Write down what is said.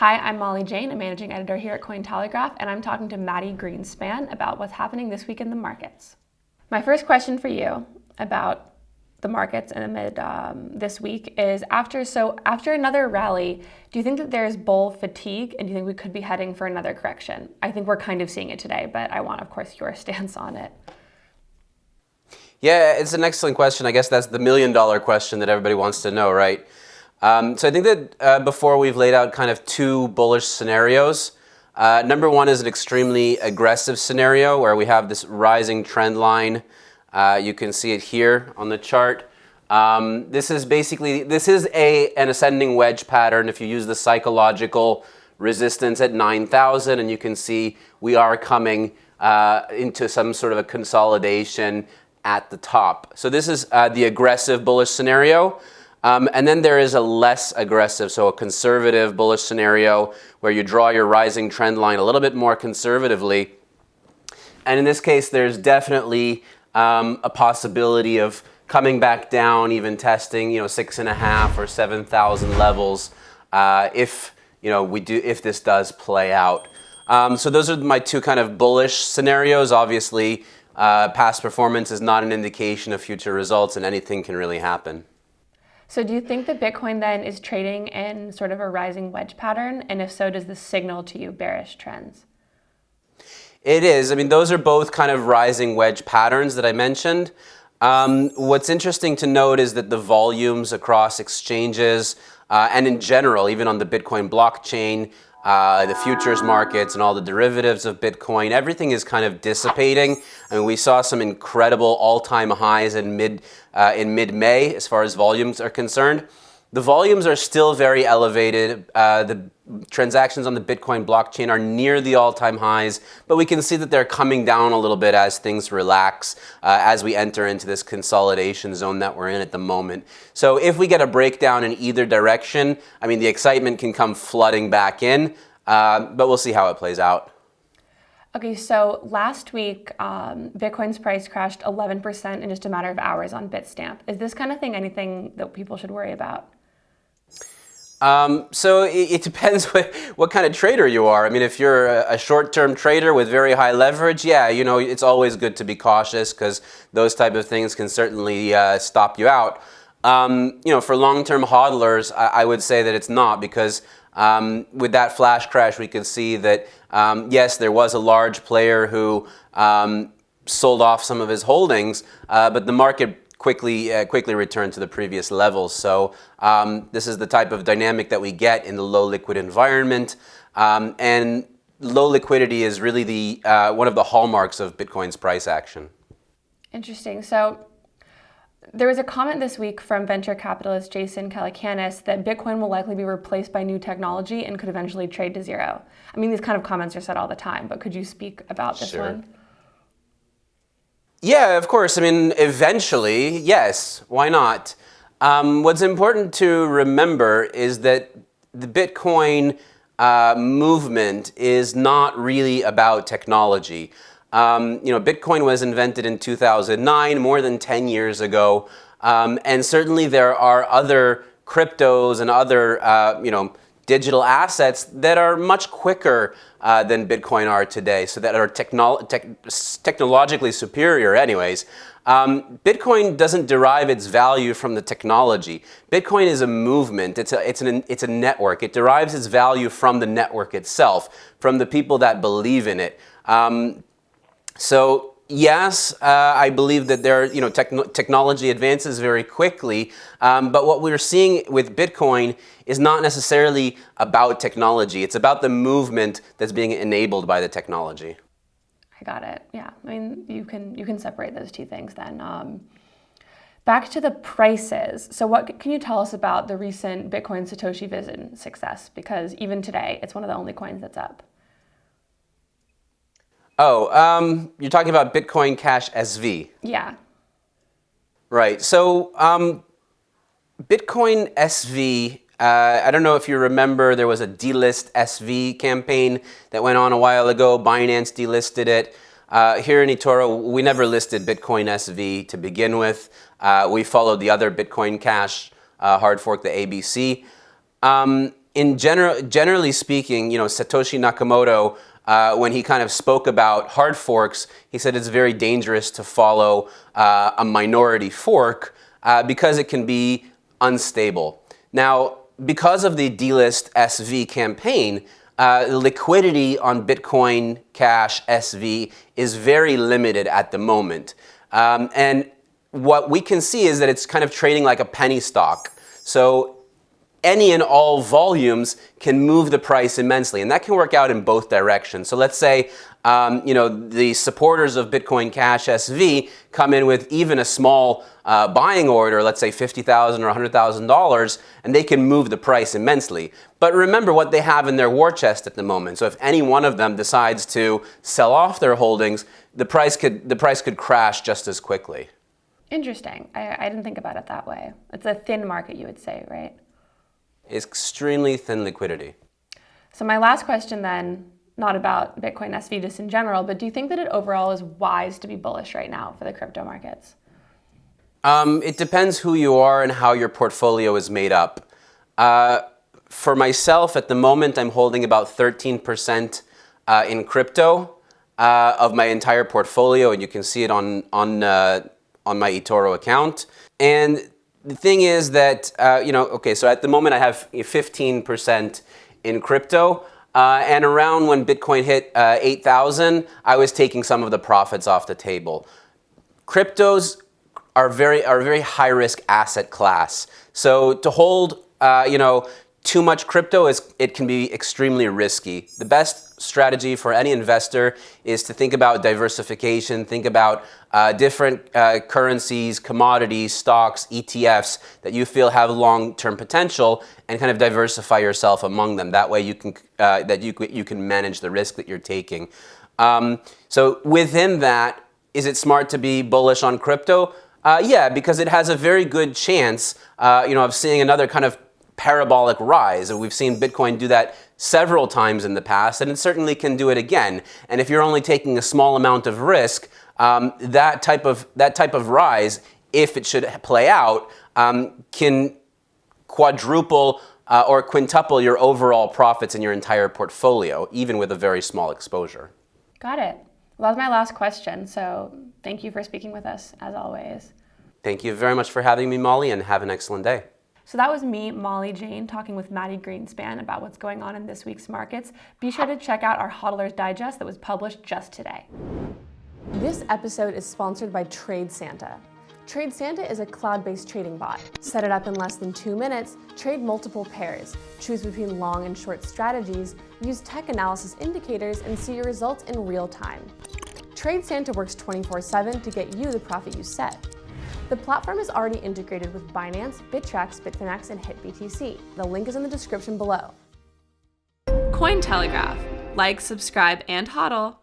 Hi, I'm Molly Jane, a managing editor here at Cointelegraph, and I'm talking to Mati Greenspan about what's happening this week in the markets. My first question for you about the markets in the mid um, this week is after so after another rally, do you think that there's bull fatigue, and do you think we could be heading for another correction? I think we're kind of seeing it today, but I want, of course, your stance on it. Yeah, it's an excellent question. I guess that's the million dollar question that everybody wants to know, right? Um, so I think that uh, before we've laid out kind of two bullish scenarios. Uh, number one is an extremely aggressive scenario where we have this rising trend line. Uh, you can see it here on the chart. Um, this is basically, this is a, an ascending wedge pattern if you use the psychological resistance at 9,000 and you can see we are coming uh, into some sort of a consolidation at the top. So this is uh, the aggressive bullish scenario. Um, and then there is a less aggressive, so a conservative bullish scenario where you draw your rising trend line a little bit more conservatively. And in this case, there's definitely um, a possibility of coming back down, even testing, you know, six and a half or 7,000 levels uh, if, you know, we do, if this does play out. Um, so those are my two kind of bullish scenarios. Obviously, uh, past performance is not an indication of future results and anything can really happen. So do you think that Bitcoin then is trading in sort of a rising wedge pattern? And if so, does this signal to you bearish trends? It is. I mean, those are both kind of rising wedge patterns that I mentioned. Um, what's interesting to note is that the volumes across exchanges uh, and in general, even on the Bitcoin blockchain, uh, the futures markets and all the derivatives of Bitcoin, everything is kind of dissipating. I mean, we saw some incredible all-time highs in mid uh, in mid-May as far as volumes are concerned. The volumes are still very elevated. Uh, the transactions on the Bitcoin blockchain are near the all-time highs, but we can see that they're coming down a little bit as things relax, uh, as we enter into this consolidation zone that we're in at the moment. So if we get a breakdown in either direction, I mean, the excitement can come flooding back in, uh, but we'll see how it plays out. Okay, so last week, um, Bitcoin's price crashed 11% in just a matter of hours on Bitstamp. Is this kind of thing anything that people should worry about? Um, so it, it, depends what, what kind of trader you are. I mean, if you're a, a short-term trader with very high leverage, yeah, you know, it's always good to be cautious because those type of things can certainly uh, stop you out. Um, you know, for long-term hodlers, I, I, would say that it's not because um, with that flash crash, we could see that, um, yes, there was a large player who um, sold off some of his holdings, uh, but the market quickly uh, quickly return to the previous levels. So um, this is the type of dynamic that we get in the low liquid environment. Um, and low liquidity is really the uh, one of the hallmarks of Bitcoin's price action. Interesting. So there was a comment this week from venture capitalist Jason Calacanis that Bitcoin will likely be replaced by new technology and could eventually trade to zero. I mean, these kind of comments are said all the time, but could you speak about this sure. one? Yeah, of course. I mean, eventually, yes. Why not? Um, what's important to remember is that the Bitcoin uh, movement is not really about technology. Um, you know, Bitcoin was invented in 2009, more than 10 years ago. Um, and certainly there are other cryptos and other, uh, you know, digital assets that are much quicker uh, than Bitcoin are today, so that are technolo te technologically superior anyways. Um, Bitcoin doesn't derive its value from the technology. Bitcoin is a movement, it's a, it's, an, it's a network. It derives its value from the network itself, from the people that believe in it. Um, so yes, uh, I believe that there, you know, technology advances very quickly, um, but what we're seeing with Bitcoin is not necessarily about technology. It's about the movement that's being enabled by the technology. I got it. Yeah, I mean, you can you can separate those two things then. Um, back to the prices. So what can you tell us about the recent Bitcoin Satoshi Vision success? Because even today, it's one of the only coins that's up. Oh, um, you're talking about Bitcoin Cash SV. Yeah. Right. So um, Bitcoin SV, uh, I don't know if you remember, there was a delist SV campaign that went on a while ago. Binance delisted it. Uh, here in eToro, we never listed Bitcoin SV to begin with. Uh, we followed the other Bitcoin Cash uh, hard fork, the ABC. Um, in general, generally speaking, you know, Satoshi Nakamoto, uh, when he kind of spoke about hard forks, he said it's very dangerous to follow uh, a minority fork uh, because it can be unstable. Now, because of the delist SV campaign, uh, liquidity on Bitcoin Cash SV is very limited at the moment. Um, and what we can see is that it's kind of trading like a penny stock. So any and all volumes can move the price immensely, and that can work out in both directions. So let's say um, you know the supporters of Bitcoin Cash SV come in with even a small uh, buying order, let's say fifty thousand or hundred thousand dollars, and they can move the price immensely. But remember what they have in their war chest at the moment. So if any one of them decides to sell off their holdings, the price could the price could crash just as quickly. Interesting. I, I didn't think about it that way. It's a thin market, you would say, right? Extremely thin liquidity. So my last question then, not about Bitcoin SV just in general, but do you think that it overall is wise to be bullish right now for the crypto markets? Um, it depends who you are and how your portfolio is made up. Uh, for myself, at the moment, I'm holding about 13% uh, in crypto uh, of my entire portfolio, and you can see it on on uh, on my eToro account. And the thing is that, uh, you know, okay, so at the moment I have 15% in crypto. Uh, and around when Bitcoin hit uh, 8,000, I was taking some of the profits off the table. Cryptos are very, are a very high risk asset class. So to hold, uh, you know, too much crypto is it can be extremely risky. The best strategy for any investor is to think about diversification, think about uh, different uh, currencies, commodities, stocks, ETFs that you feel have long-term potential, and kind of diversify yourself among them. That way, you can uh, that you you can manage the risk that you're taking. Um, so within that, is it smart to be bullish on crypto? Uh, yeah, because it has a very good chance, uh, you know, of seeing another kind of parabolic rise. And we've seen Bitcoin do that several times in the past, and it certainly can do it again. And if you're only taking a small amount of risk, um, that, type of, that type of rise, if it should play out, um, can quadruple uh, or quintuple your overall profits in your entire portfolio, even with a very small exposure. Got it. Well, that was my last question. So thank you for speaking with us, as always. Thank you very much for having me, Molly, and have an excellent day. So that was me, Molly Jane, talking with Mati Greenspan about what's going on in this week's markets. Be sure to check out our HODLers Digest that was published just today. This episode is sponsored by Trade Santa. Trade Santa is a cloud-based trading bot. Set it up in less than two minutes, trade multiple pairs, choose between long and short strategies, use tech analysis indicators, and see your results in real time. Trade Santa works 24-7 to get you the profit you set. The platform is already integrated with Binance, Bittrex, Bitfinex, and HitBTC. The link is in the description below. Cointelegraph. Like, subscribe, and hodl.